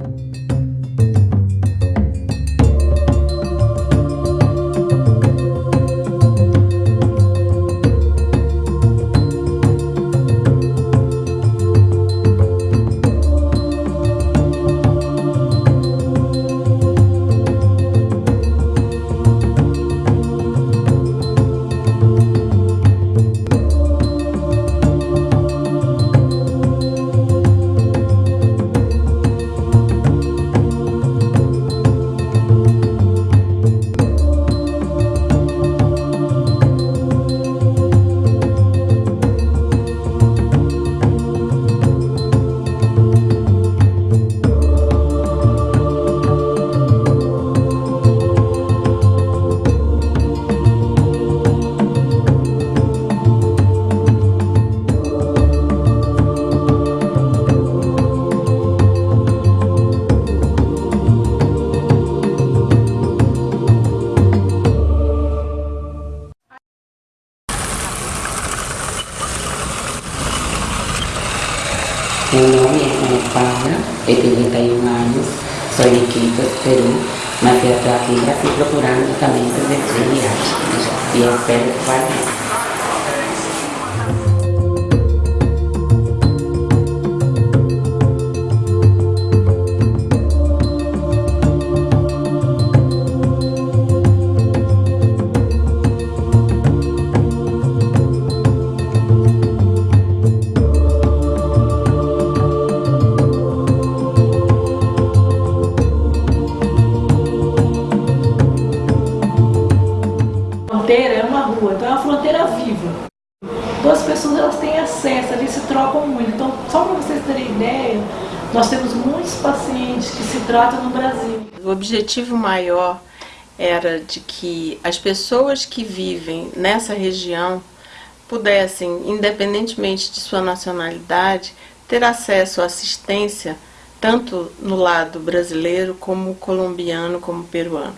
you viagem e eu ideia, nós temos muitos pacientes que se tratam no Brasil. O objetivo maior era de que as pessoas que vivem nessa região pudessem, independentemente de sua nacionalidade, ter acesso à assistência tanto no lado brasileiro como colombiano como peruano.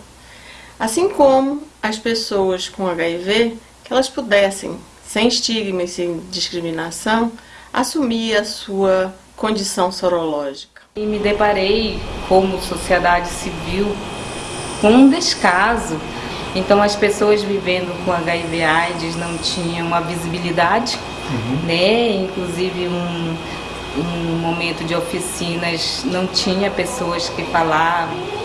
Assim como as pessoas com HIV, que elas pudessem, sem estigma e sem discriminação, assumir a sua condição sorológica. E me deparei, como sociedade civil, com um descaso. Então as pessoas vivendo com HIV AIDS não tinham uma visibilidade, uhum. né? inclusive um, um momento de oficinas não tinha pessoas que falavam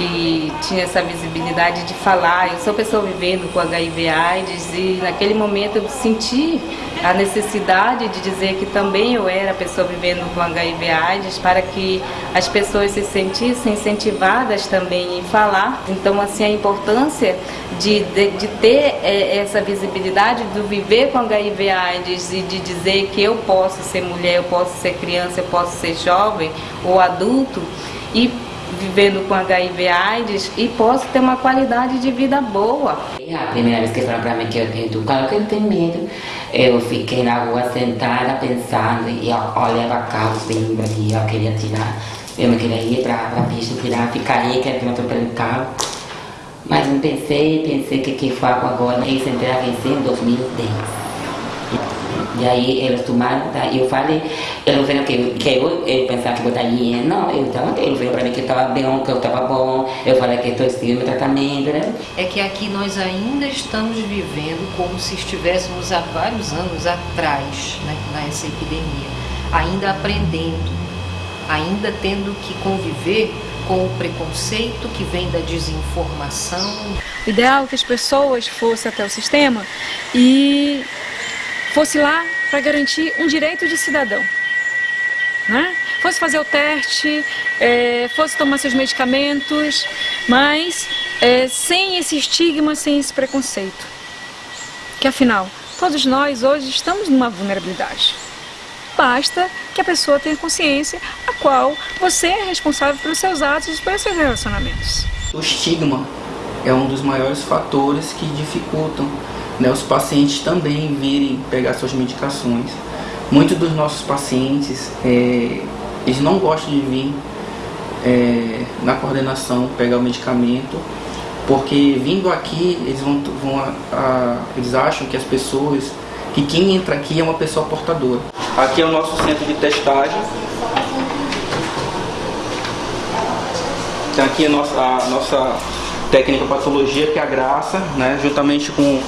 que tinha essa visibilidade de falar. Eu sou pessoa vivendo com HIV AIDS e naquele momento eu senti a necessidade de dizer que também eu era pessoa vivendo com HIV AIDS para que as pessoas se sentissem incentivadas também em falar. Então, assim, a importância de, de, de ter é, essa visibilidade do viver com HIV AIDS e de dizer que eu posso ser mulher, eu posso ser criança, eu posso ser jovem ou adulto e vivendo com HIV AIDS e posso ter uma qualidade de vida boa. A primeira vez que falaram para mim que eu tenho claro que eu tenho medo, eu fiquei na rua sentada pensando e olhava carro sempre e eu queria tirar. Eu não queria ir para a pista, tirar, ficar aí, que eu estou pelo carro. Mas não pensei, pensei que que faço agora, e a vencer em 2010. E aí eles tomaram, tá? eu falei, eles viram que, que eu, eu pensava que eu estaria, não, eu estava, eles viram para mim que eu estava bem, que eu estava bom, eu falei que estou seguindo o tratamento, né? É que aqui nós ainda estamos vivendo como se estivéssemos há vários anos atrás, né, nessa epidemia, ainda aprendendo, ainda tendo que conviver com o preconceito que vem da desinformação. O ideal é que as pessoas fossem até o sistema e fosse lá para garantir um direito de cidadão. Né? Fosse fazer o teste, é, fosse tomar seus medicamentos, mas é, sem esse estigma, sem esse preconceito. Que afinal, todos nós hoje estamos numa vulnerabilidade. Basta que a pessoa tenha consciência a qual você é responsável pelos seus atos e pelos seus relacionamentos. O estigma é um dos maiores fatores que dificultam né, os pacientes também virem pegar suas medicações. Muitos dos nossos pacientes, é, eles não gostam de vir é, na coordenação pegar o medicamento, porque vindo aqui, eles, vão, vão a, a, eles acham que as pessoas, que quem entra aqui é uma pessoa portadora. Aqui é o nosso centro de testagem. Tem aqui a nossa, a nossa técnica patologia, que é a Graça, né? juntamente com,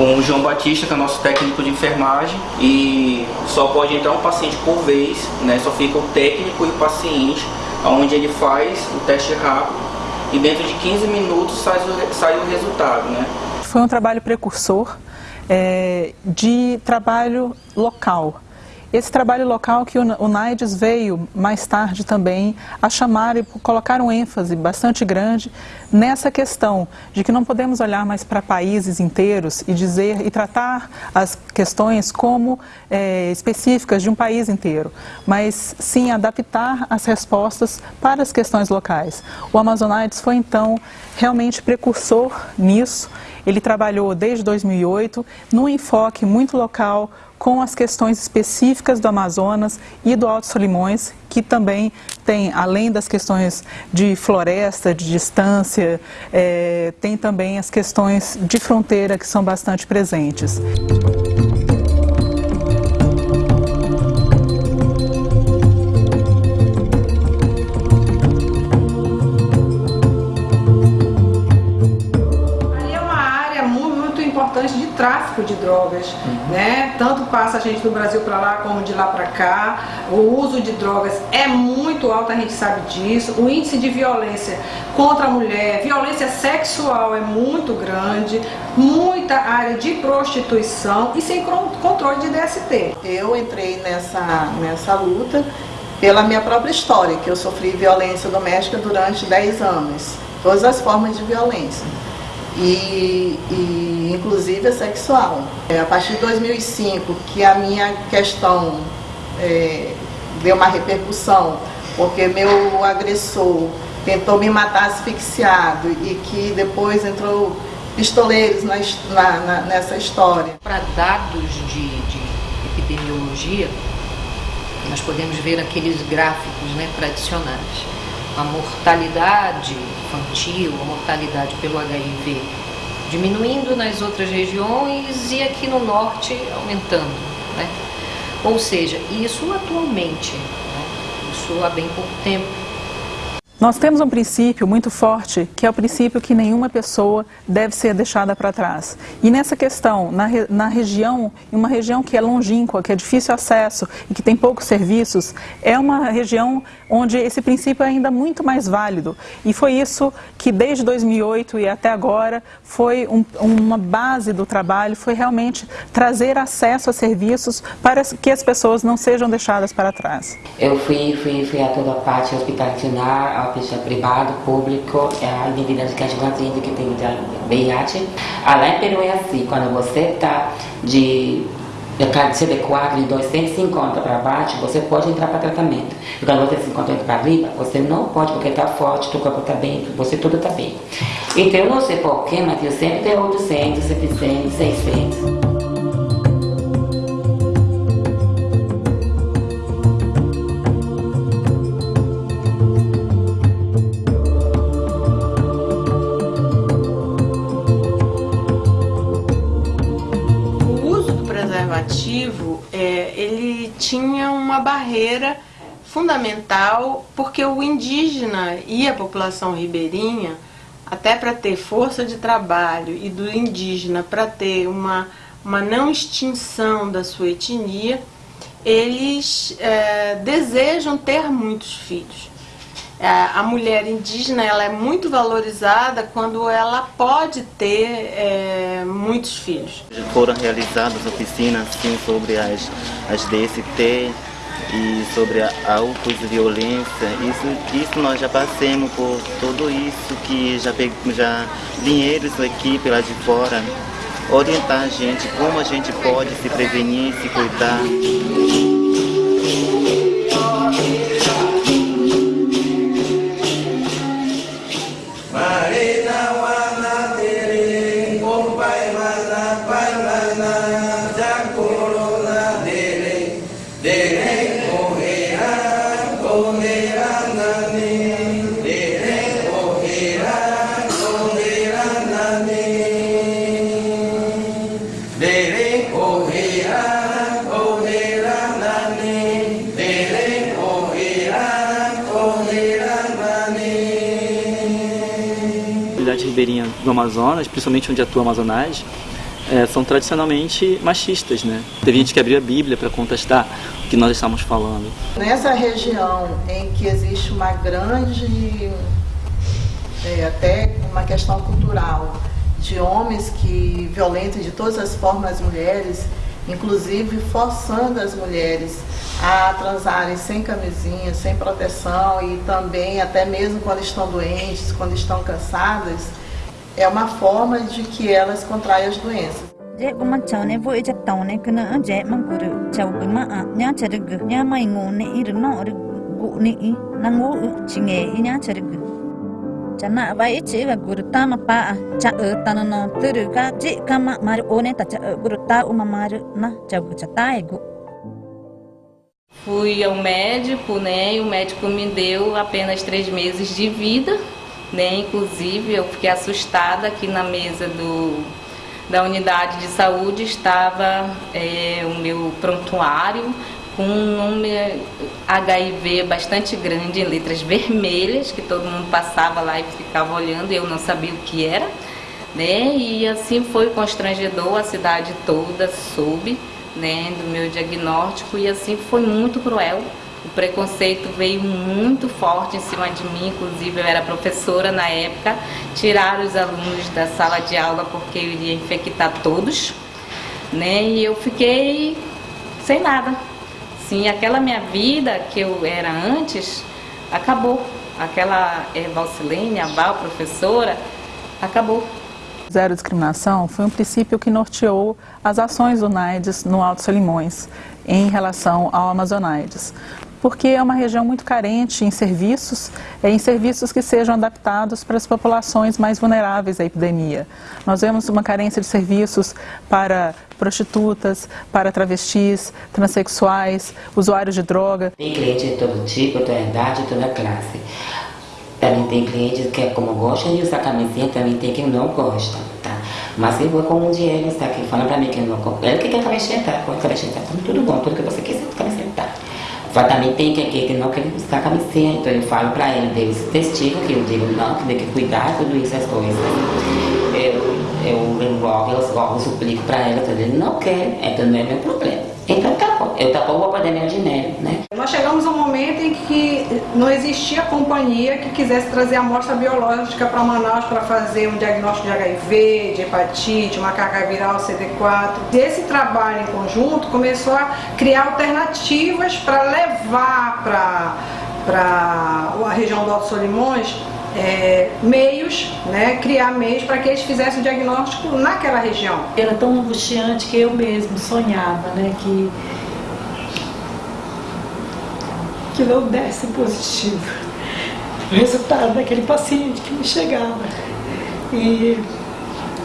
com o João Batista, que é nosso técnico de enfermagem. E só pode entrar um paciente por vez, né? só fica o técnico e o paciente, onde ele faz o teste rápido e dentro de 15 minutos sai o, sai o resultado. Né? Foi um trabalho precursor é, de trabalho local. Esse trabalho local que o NAIDS veio mais tarde também a chamar e colocar um ênfase bastante grande nessa questão de que não podemos olhar mais para países inteiros e dizer e tratar as questões como é, específicas de um país inteiro, mas sim adaptar as respostas para as questões locais. O Amazonaides foi então realmente precursor nisso. Ele trabalhou desde 2008 num enfoque muito local com as questões específicas do Amazonas e do Alto Solimões, que também tem, além das questões de floresta, de distância, é, tem também as questões de fronteira que são bastante presentes. Tráfico de drogas, uhum. né? Tanto passa a gente do Brasil para lá como de lá para cá. O uso de drogas é muito alto, a gente sabe disso. O índice de violência contra a mulher, violência sexual é muito grande, muita área de prostituição e sem controle de DST. Eu entrei nessa nessa luta pela minha própria história, que eu sofri violência doméstica durante 10 anos, todas as formas de violência e, e inclusive a sexual. É, a partir de 2005 que a minha questão é, deu uma repercussão, porque meu agressor tentou me matar asfixiado e que depois entrou pistoleiros na, na, nessa história. Para dados de, de, epidemiologia, nós podemos ver aqueles gráficos né, tradicionais a mortalidade infantil, a mortalidade pelo HIV diminuindo nas outras regiões e aqui no norte aumentando. Né? Ou seja, isso atualmente, né? isso há bem pouco tempo. Nós temos um princípio muito forte, que é o princípio que nenhuma pessoa deve ser deixada para trás. E nessa questão, na, na região, em uma região que é longínqua, que é difícil acesso e que tem poucos serviços, é uma região onde esse princípio é ainda muito mais válido. E foi isso que desde 2008 e até agora foi um, uma base do trabalho, foi realmente trazer acesso a serviços para que as pessoas não sejam deixadas para trás. Eu fui, fui, fui a toda parte hospitalar, seja privado, público, é a indivíduos que a gente que tem VIH. Lá em Peru é assim, quando você está de CD4 de 250 para baixo, você pode entrar para tratamento. E quando você se encontra para riba, você não pode, porque está forte, o corpo está bem, você tudo está bem. Então, eu não sei porquê, mas eu sempre tenho 800, 700, 600. Tinha uma barreira fundamental porque o indígena e a população ribeirinha, até para ter força de trabalho e do indígena para ter uma, uma não extinção da sua etnia, eles é, desejam ter muitos filhos. É, a mulher indígena ela é muito valorizada quando ela pode ter é, muitos filhos. Foram realizadas oficinas sim, sobre as, as DST e sobre a, a violência. Isso, isso nós já passamos por tudo isso que já já dinheiros equipe lá de fora orientar a gente como a gente pode se prevenir, se cuidar. Ribeirinha do Amazonas, principalmente onde atua a Amazonais, é, são tradicionalmente machistas, né? Teve gente que abriu a Bíblia para contestar o que nós estamos falando. Nessa região em que existe uma grande, é, até uma questão cultural, de homens que violentam de todas as formas as mulheres, inclusive forçando as mulheres a transarem sem camisinha, sem proteção e também até mesmo quando estão doentes, quando estão cansadas, é uma forma de que elas contraem as doenças. chana vai chi ga guru ta ma pa cha e ta no turu ga ji ka ma mar one ta cha guru ta uma mar na cha gu cha ta ego Fui ao médico, né? E o médico me deu apenas três meses de vida, né? Inclusive eu fiquei assustada que na mesa do da unidade de saúde estava é, o meu prontuário com um número HIV bastante grande em letras vermelhas, que todo mundo passava lá e ficava olhando e eu não sabia o que era. Né? E assim foi constrangedor, a cidade toda soube né, do meu diagnóstico e assim foi muito cruel. O preconceito veio muito forte em cima de mim, inclusive eu era professora na época, tiraram os alunos da sala de aula porque eu iria infectar todos, né? E eu fiquei sem nada, Sim, aquela minha vida que eu era antes, acabou. Aquela é, Valsilene, a Val, professora, acabou. Zero discriminação foi um princípio que norteou as ações do NAIDS no Alto Solimões em relação ao Amazonaides porque é uma região muito carente em serviços, em serviços que sejam adaptados para as populações mais vulneráveis à epidemia. Nós vemos uma carência de serviços para prostitutas, para travestis, transexuais, usuários de droga. Tem cliente de todo tipo, toda idade, toda classe. Também tem cliente que, é como gosta de usar camisinha, também tem quem não gosta, tá? Mas eu vou com um dinheiro, está aqui, mim que não Ele que quer camiseta, pode camiseta, tudo bom, tudo que você quiser. Só também tem que, que, que não quer buscar camiseta, então eu falo para ele, deu esse testigo, que eu digo não, que tem que cuidar tudo isso, as coisas. Eu, eu, logo, eu logo suplico para ela, ele não quer, então não é meu problema. Então tá bom, eu tá bom, vou meu dinheiro, né? Nós chegamos a um momento em que não existia companhia que quisesse trazer amostra biológica para Manaus para fazer um diagnóstico de HIV, de hepatite, uma carga viral CD4. Esse trabalho em conjunto começou a criar alternativas para levar para a região do Alto Solimões é, meios, né, criar meios para que eles fizessem o diagnóstico naquela região. Era tão angustiante que eu mesmo sonhava né, que, que não desse positivo o resultado daquele paciente que me chegava. E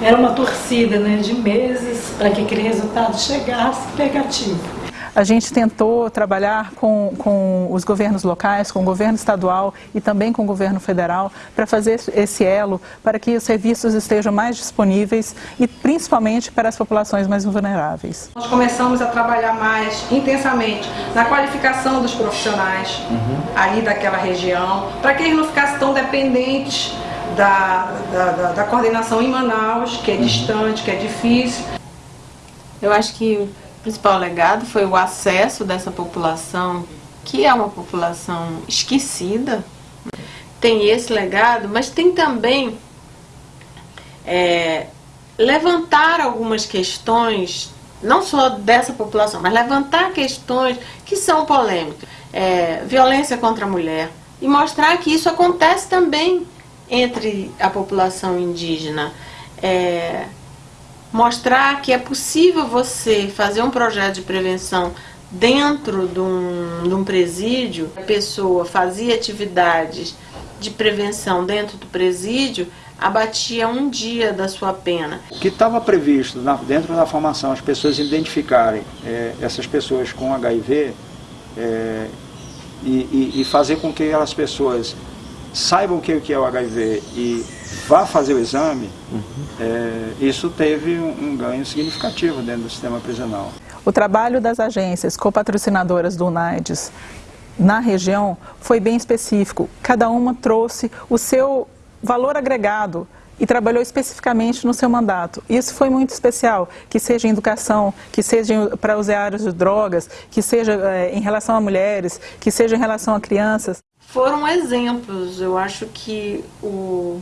era uma torcida né, de meses para que aquele resultado chegasse negativo. A gente tentou trabalhar com, com os governos locais, com o governo estadual e também com o governo federal para fazer esse elo para que os serviços estejam mais disponíveis e principalmente para as populações mais vulneráveis. Nós começamos a trabalhar mais intensamente na qualificação dos profissionais uhum. aí daquela região, para que eles não ficassem tão dependentes da, da, da, da coordenação em Manaus, que é uhum. distante, que é difícil. Eu acho que principal legado foi o acesso dessa população, que é uma população esquecida, tem esse legado, mas tem também é, levantar algumas questões, não só dessa população, mas levantar questões que são polêmicas. É, violência contra a mulher. E mostrar que isso acontece também entre a população indígena. É, mostrar que é possível você fazer um projeto de prevenção dentro de um, de um presídio, a pessoa fazia atividades de prevenção dentro do presídio, abatia um dia da sua pena. O que estava previsto na, dentro da formação, as pessoas identificarem é, essas pessoas com HIV é, e, e, e, fazer com que as pessoas saibam o que é o HIV e vá fazer o exame, uhum. é, isso teve um, um, ganho significativo dentro do sistema prisional. O trabalho das agências copatrocinadoras do UNAIDS na região foi bem específico. Cada uma trouxe o seu valor agregado e trabalhou especificamente no seu mandato. Isso foi muito especial, que seja em educação, que seja para os áreas de drogas, que seja é, em relação a mulheres, que seja em relação a crianças. Foram exemplos, eu acho que o,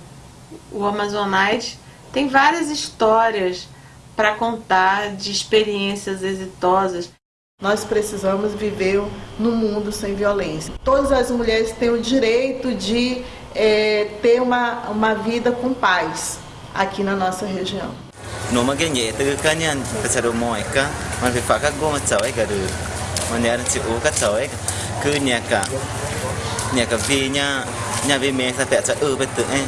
o Amazonite tem várias histórias para contar de experiências exitosas. Nós precisamos viver num mundo sem violência. Todas as mulheres têm o direito de é, ter uma, uma vida com paz aqui na nossa região. Numa ganheta que canhan passaram moica, mas faca goma tsawe garu. Maneira de o katsawe que eh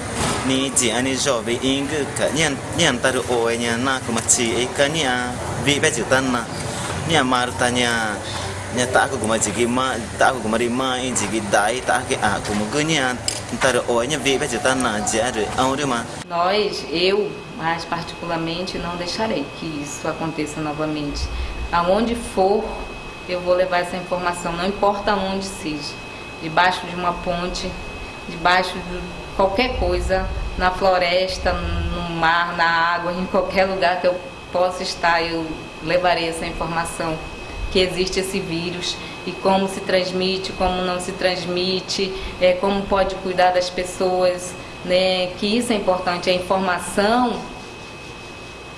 e jaru aurima Nós, eu, mais particularmente, não deixarei que isso aconteça novamente. Aonde for, eu vou levar essa informação, não importa onde seja. Debaixo de uma ponte, debaixo de qualquer coisa, na floresta, no mar, na água, em qualquer lugar que eu possa estar, eu levarei essa informação que existe esse vírus e como se transmite, como não se transmite, é, como pode cuidar das pessoas, né? Que isso é importante. A informação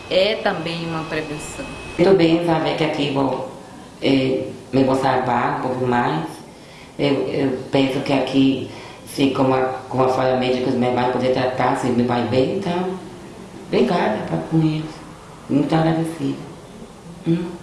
é também uma prevenção. Muito bem saber que aqui vou eh, me vou um pouco mais. Eu, eu penso que aqui, se como a, como a fala médica, me vai poder tratar, se me vai bem, então, obrigada pra, com isso. Muito agradecida. Hum.